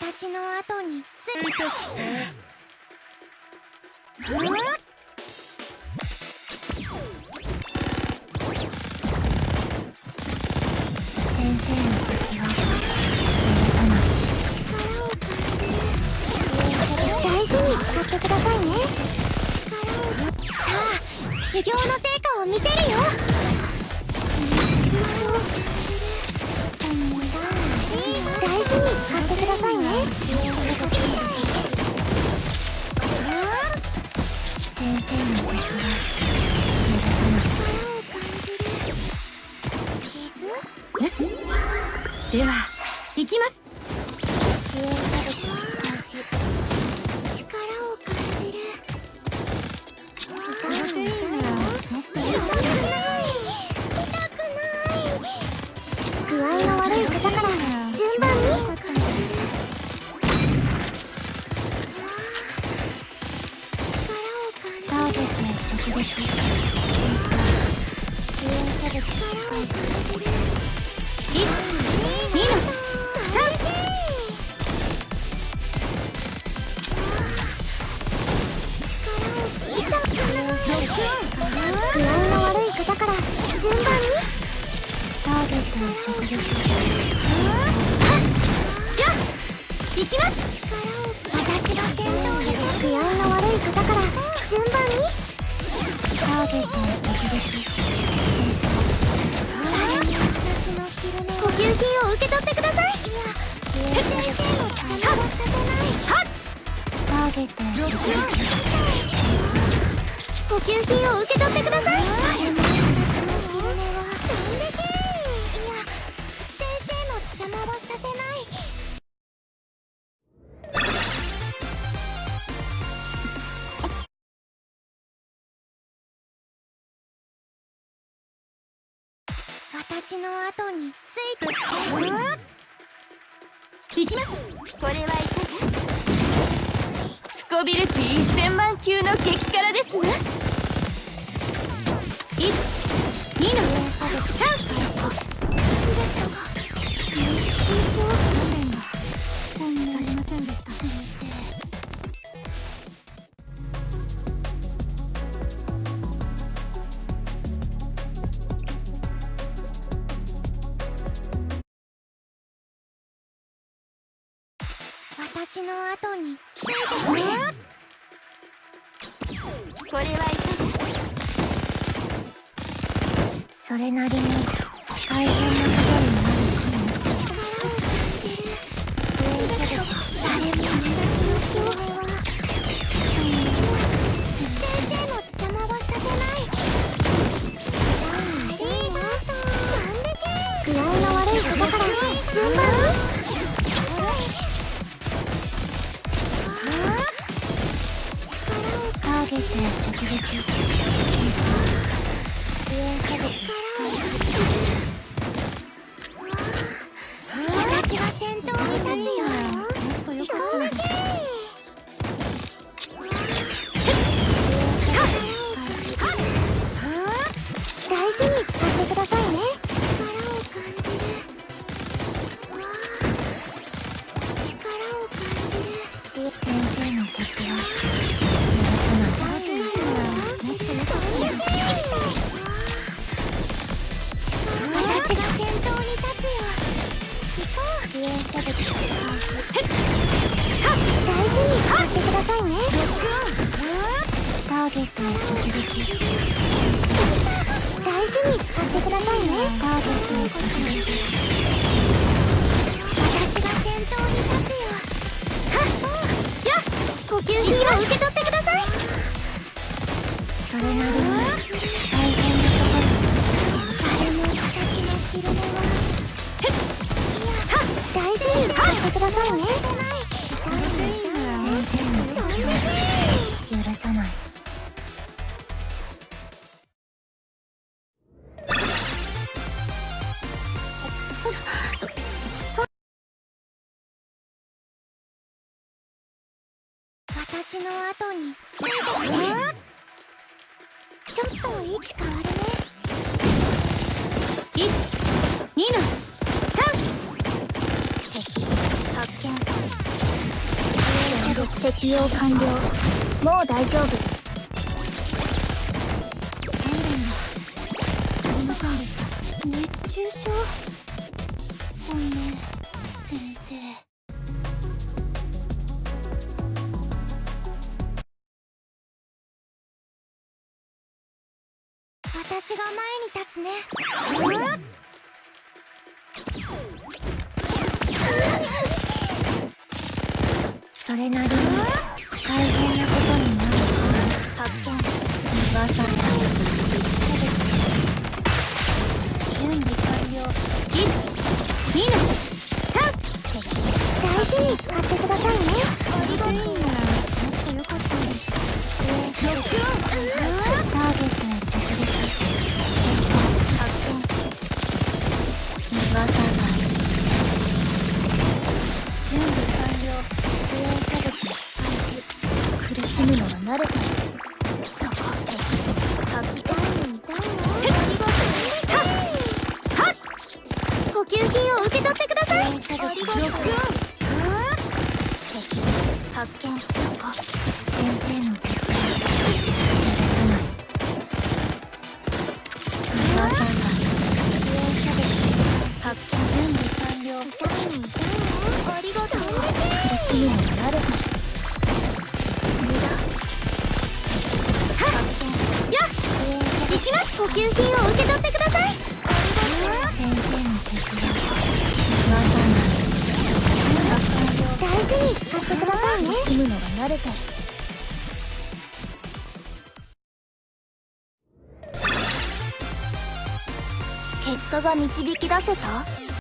私の後についてきて。先生の敵は許さない力を感じる。大事に使ってくださいね。力をさあ修行の成果を見せるよ。ださを直撃支援者物力を感じる1 2の具合の悪い方から順番にターゲットを直撃私の品を受け取ってください。いや先生の邪魔をさせない。ターゲットを品を受け取って私の後についてきて。いきます。これはい。かがスコビル値1000万級の激辛ですわ1 2の3私の後に。ついてきてこれはいかが？それなりに大変なゲットを直撃支援者で私支援者物開始大事に使ってくださいね。ターゲットを直撃大事に使ってくださいね。ターゲットを。直撃私が先頭に立つよ。はっ。よ呼吸品を受け取ってください。それなりくださいね。許さない。私の後に。ついてきてちょっと位置変わるね。1 2の適用完了。もう大丈夫。ありませんでした熱中症？ごめん先生。私が前に立つね。それなりに発見そこ先生の手札許さない噂が支援射撃発見準備完了痛いの痛いのありがとう苦しむのが慣れてる無駄発見や支援射撃行きます補給品むの？が慣れてる結果が導き出せた？